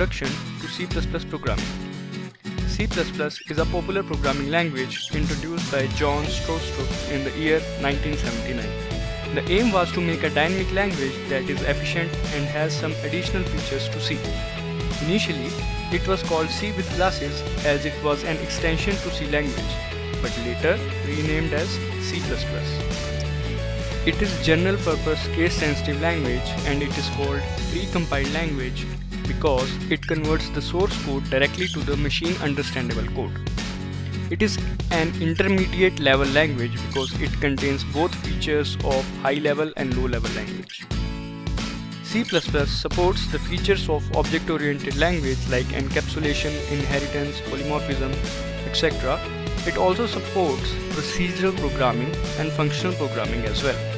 introduction to C++ programming. C++ is a popular programming language introduced by John Stroustrup in the year 1979. The aim was to make a dynamic language that is efficient and has some additional features to C. Initially, it was called C with classes as it was an extension to C language, but later renamed as C++. It is a general purpose case sensitive language and it is called pre-compiled language because it converts the source code directly to the machine understandable code. It is an intermediate level language because it contains both features of high level and low level language. C++ supports the features of object-oriented language like encapsulation, inheritance, polymorphism, etc. It also supports procedural programming and functional programming as well.